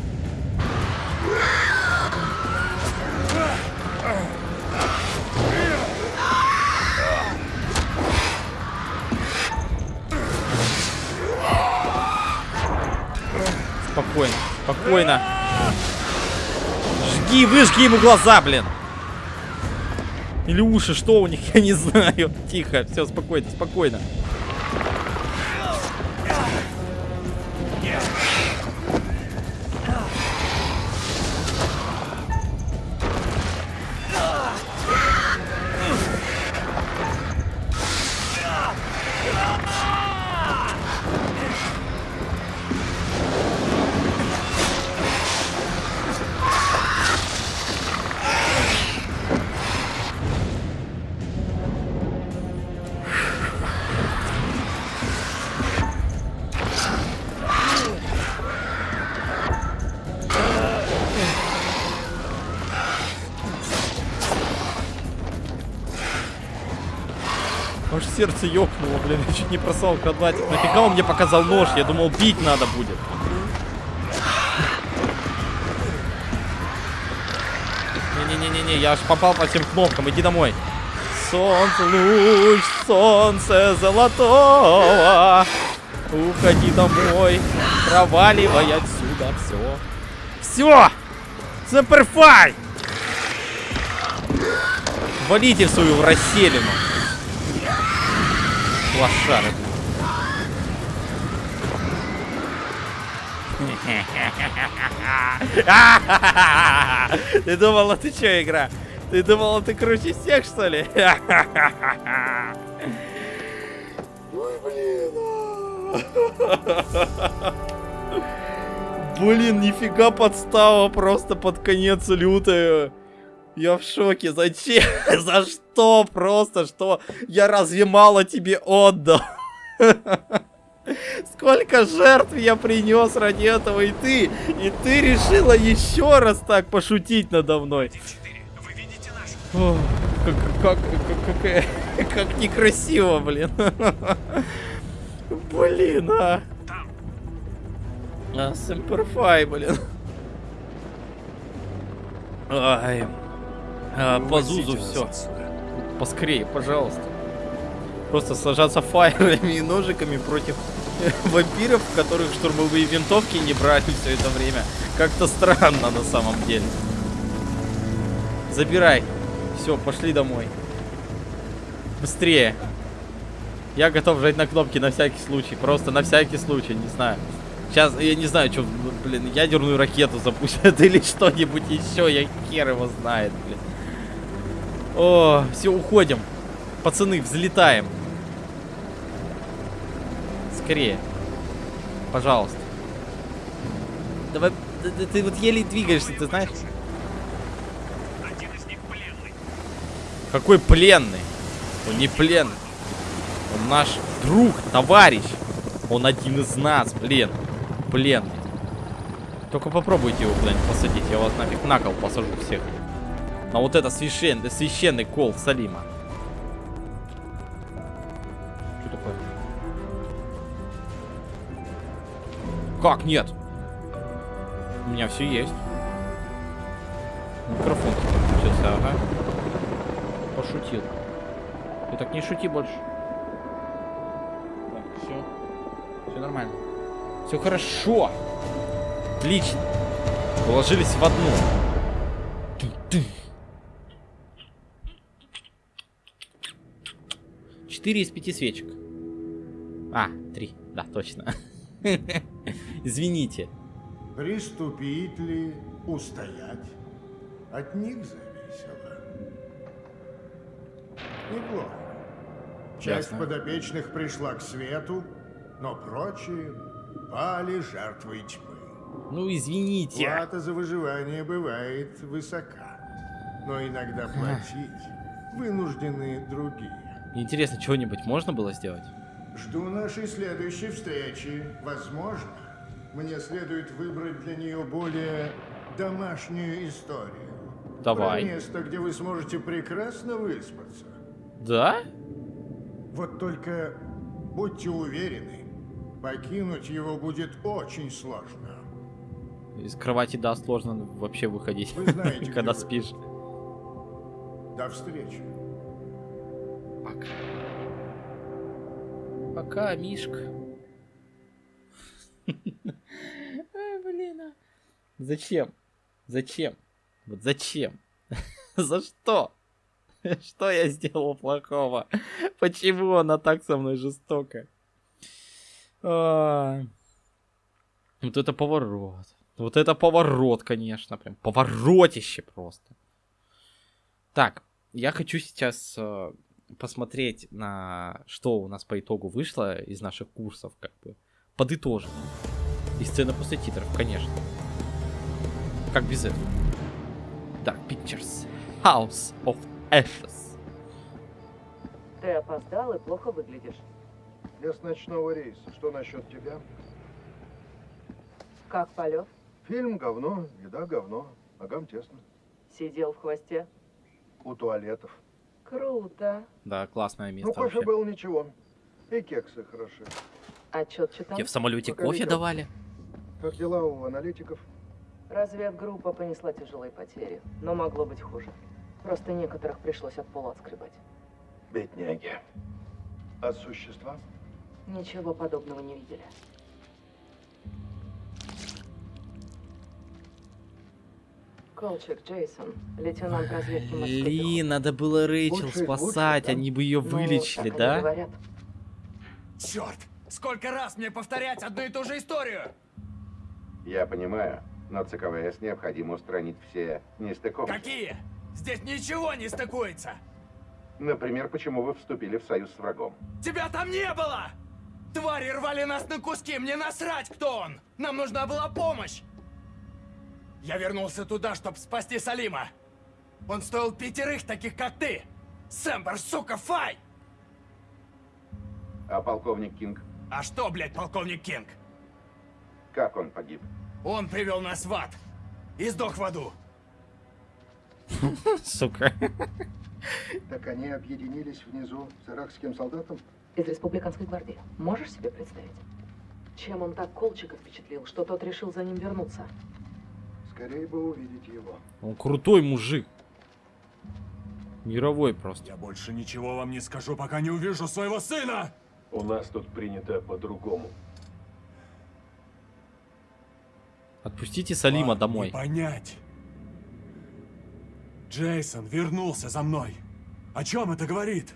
Спокойно, спокойно. Жги, выжги ему глаза, блин. Или уши, что у них, я не знаю. Тихо, все, спокойно, спокойно. Сердце ёкнуло, блин, я чуть не просал квадратик. Нафига он мне показал нож? Я думал, бить надо будет. Не-не-не-не, я аж попал по всем кнопкам, иди домой. Солнце, луч, солнце золотого. Уходи домой, проваливай отсюда все. Все! Суперфай! Валите в свою расселину. Лошары. Ты думала, ты что, игра? Ты думала, ты круче всех, что ли? Ой, блин. а. Блин, нифига подстава просто под конец лютая. Я в шоке. Зачем? За что? Просто что? Я разве мало тебе отдал? Сколько жертв я принес ради этого, и ты, и ты решила еще раз так пошутить надо мной. О, как, как, как, как, как некрасиво, блин. Блин, а. А, Сэмперфай, блин. Ай. А, по Зузу все. Поскорее, пожалуйста. Просто сажаться фаерами и ножиками против вампиров, которых штурмовые винтовки не брали все это время. Как-то странно на самом деле. Забирай. Все, пошли домой. Быстрее. Я готов жать на кнопки на всякий случай. Просто на всякий случай, не знаю. Сейчас, я не знаю, что, блин, ядерную ракету запустят или что-нибудь еще. Я хер его знает, блин. О, все, уходим. Пацаны, взлетаем. Скорее. Пожалуйста. Давай, ты, ты- ты вот еле двигаешься, ты знаешь? Один из них пленный. Какой пленный? Он не пленный. Он наш друг, товарищ. Он один из нас, блин. Пленный. Только попробуйте его куда-нибудь посадить. Я вас нафиг на кол посажу всех. На вот это священный, священный кол Салима. Что такое? Как нет? У меня все есть. Микрофон включился, ага. Пошутил. Ты так не шути больше. Так, все. Все нормально. Все хорошо. Отлично. Положились в одну. 4 из 5 свечек. А, 3. Да, точно. Извините. Приступить ли, устоять? От них зависело. Неплохо. Часть Ясно. подопечных пришла к свету, но прочие пали жертвой тьмы. Ну, извините. Плата за выживание бывает высока, но иногда платить вынуждены другие. Интересно, чего-нибудь можно было сделать? Жду нашей следующей встречи. Возможно, мне следует выбрать для нее более домашнюю историю. Давай. Про место, где вы сможете прекрасно выспаться. Да? Вот только будьте уверены, покинуть его будет очень сложно. Из кровати, да, сложно вообще выходить, Вы знаете, когда где вы. спишь. До встречи. Пока. Пока, Мишка. Ай, блин. а. Зачем? Зачем? Вот зачем? За что? Что я сделал плохого? Почему она так со мной жестока? А. Вот это поворот. Вот это поворот, конечно, прям поворотище просто. Так, я хочу сейчас э, посмотреть на что у нас по итогу вышло из наших курсов, как бы подытожить. И сцена после титров, конечно. Как без этого? Dark Pictures. House of Ashes. Ты опоздал и плохо выглядишь. Я с ночного рейса. Что насчет тебя? Как полет? Фильм говно, еда говно, ногам тесно. Сидел в хвосте. У туалетов. Круто. Да, классное Ну, место кофе вообще. был ничего. И кексы хороши. Отчет читал? Тебе в самолете Пока кофе летел. давали? Как дела у аналитиков? Разведгруппа понесла тяжелые потери, но могло быть хуже. Просто некоторых пришлось от пола отскребать. Бедняги. А существа? Ничего подобного не видели. Колчак, Джейсон, лейтенант разведки Блин, надо было Рэйчел Лучше спасать, они бы ее. Ну, вылечили, да? говорят. Черт! Сколько раз мне повторять одну и ту же историю? Я понимаю, но ЦКВС необходимо устранить все нестыковки. Какие? Здесь ничего не стыкуется! Например, почему вы вступили в союз с врагом? Тебя там не было! Твари рвали нас на куски, мне насрать, кто он! Нам нужна была помощь! Я вернулся туда, чтобы спасти Салима. Он стоил пятерых таких, как ты! Сэмпер, сука, фай! А полковник Кинг, А что, блядь, полковник Кинг? как он погиб? Он привел нас в ад. И сдох в аду. Сука. Так они объединились внизу с иракским солдатом? Из республиканской гвардии. Можешь себе представить? Чем он так Колчика впечатлил, что тот решил за ним вернуться? Скорее бы увидеть его. Он крутой мужик. Мировой просто. Я больше ничего вам не скажу, пока не увижу своего сына! У нас тут принято по-другому. Отпустите Салима домой. понять. Джейсон вернулся за мной. О чем это говорит?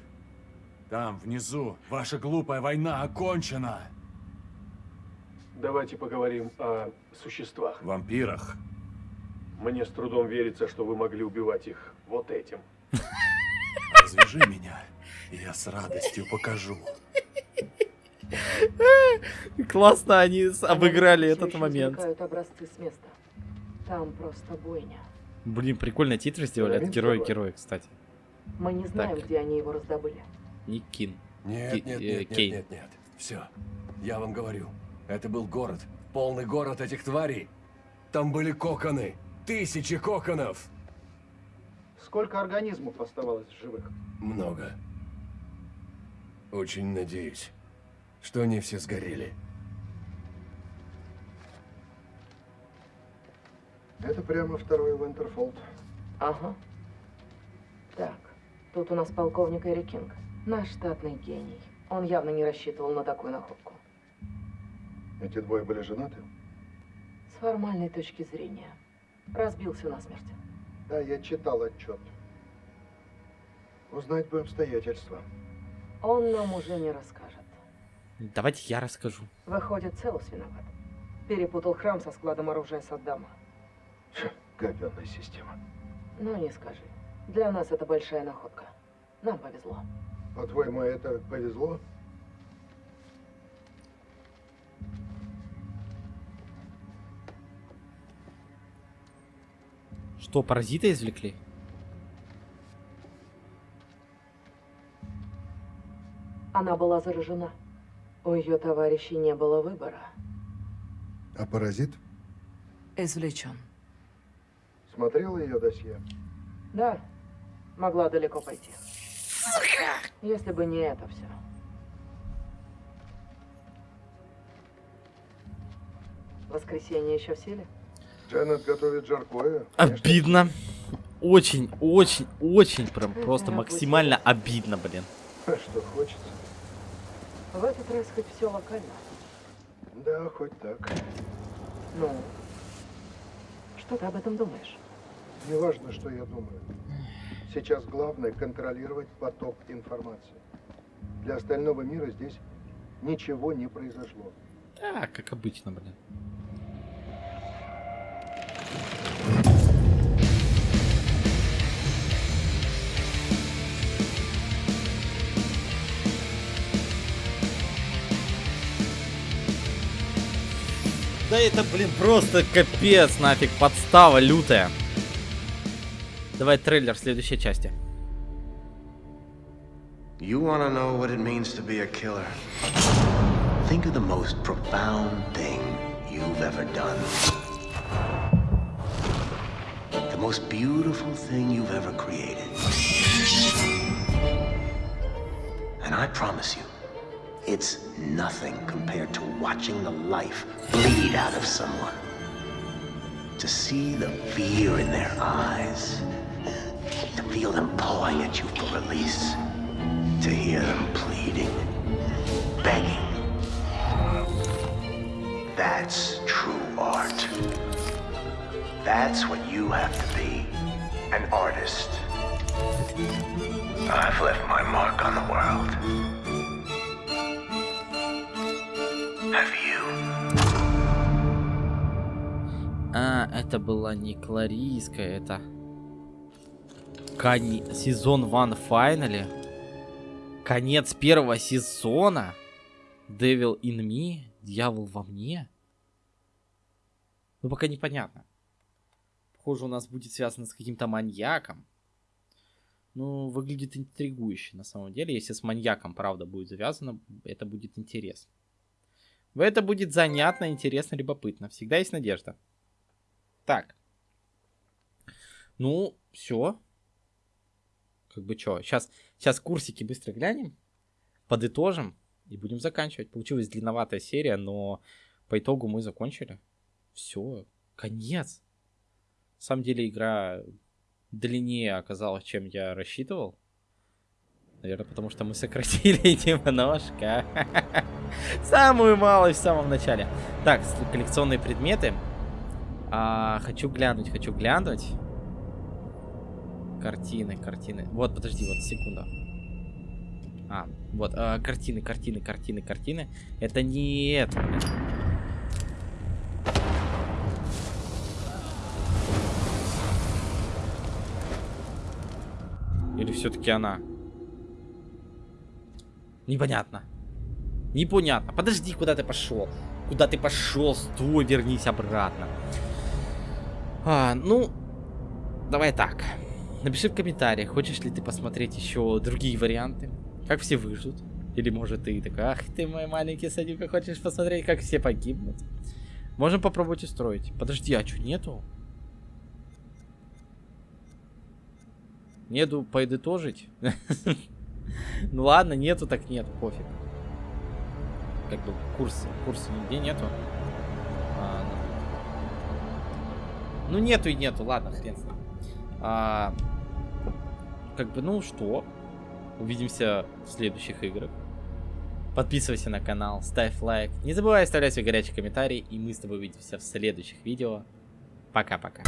Там, внизу, ваша глупая война окончена. Давайте поговорим о существах. Вампирах. Мне с трудом верится, что вы могли убивать их вот этим. Развяжи меня, и я с радостью покажу. Классно они обыграли этот момент. извлекают образцы с места. Там просто бойня. Блин, прикольно титры сделали. Это герои герои, кстати. Мы не знаем, где они его раздобыли. Ник Кин. Нет, нет, э, нет, нет, нет, нет. Все. Я вам говорю. Это был город. Полный город этих тварей. Там были коконы. Тысячи коконов. Сколько организмов оставалось в живых? Много. Очень надеюсь, что они все сгорели. Это прямо второй Вентерфолд. Ага. Так, тут у нас полковник Эри Кинг. Наш штатный гений. Он явно не рассчитывал на такую находку. Эти двое были женаты? С формальной точки зрения. Разбился насмерть. Да, я читал отчет. Узнать бы обстоятельства. Он нам уже не расскажет. Давайте я расскажу. Выходит, Целус виноват. Перепутал храм со складом оружия Саддама. Говенная система. Ну, не скажи. Для нас это большая находка. Нам повезло. По-твоему, это повезло? Что, паразита извлекли? Она была заражена. У ее товарищей не было выбора. А паразит? Извлечен. Смотрела ее досье? Да, могла далеко пойти. Если бы не это все. Воскресенье еще в силе? Дженнет готовит жаркое. Обидно. Очень, очень, очень прям просто максимально обидно, блин. Что хочется. В этот раз хоть все локально. Да, хоть так. Ну, что ты об этом думаешь? Неважно, что я думаю. Сейчас главное контролировать поток информации. Для остального мира здесь ничего не произошло. Да, как обычно, блин. Да это, блин, просто капец нафиг, подстава лютая. Давай трейлер следующей части. You want to know what it means to be a killer? Think of the most profound thing you've ever done. The most beautiful thing you've ever created. And I promise you, it's nothing compared to watching the life bleed out of someone. To see the fear in their eyes, to feel them pawing at you for release, to hear them pleading, begging. That's true art. That's what you have to be, an artist. I've left my mark on the world. А, это была не Кларийская, это... Кон... Сезон 1 финале. Конец первого сезона. Devil in me. Дьявол во мне. Ну, пока непонятно. Похоже, у нас будет связано с каким-то маньяком. Ну, выглядит интригующе на самом деле. Если с маньяком, правда, будет завязано, это будет интересно. Это будет занятно, интересно, любопытно. Всегда есть надежда. Так. Ну, все. Как бы что, сейчас, сейчас курсики быстро глянем, подытожим и будем заканчивать. Получилась длинноватая серия, но по итогу мы закончили. Все, конец. На самом деле игра длиннее оказалась, чем я рассчитывал. Наверное, потому что мы сократили немножко. Самую малость в самом начале. Так, коллекционные предметы. А, хочу глянуть, хочу глянуть. Картины, картины. Вот, подожди, вот, секунду. А, вот, а, картины, картины, картины, картины. Это не это. Или все-таки она? Непонятно. Непонятно. Подожди, куда ты пошел? Куда ты пошел? Стой, вернись обратно. А, ну, давай так. Напиши в комментариях, хочешь ли ты посмотреть еще другие варианты. Как все выживут. Или может ты такой, ах ты мой маленький садик, хочешь посмотреть, как все погибнут. Можем попробовать устроить. Подожди, а что, нету? Нету подытожить? Ну ладно, нету, так нет, пофиг. Как бы курс, курса нигде нету. А, ну. нету и нету, ладно, хрен с ним. А, как бы, ну что, увидимся в следующих играх. Подписывайся на канал, ставь лайк. Не забывай оставлять свой горячий комментарий, и мы с тобой увидимся в следующих видео. Пока-пока.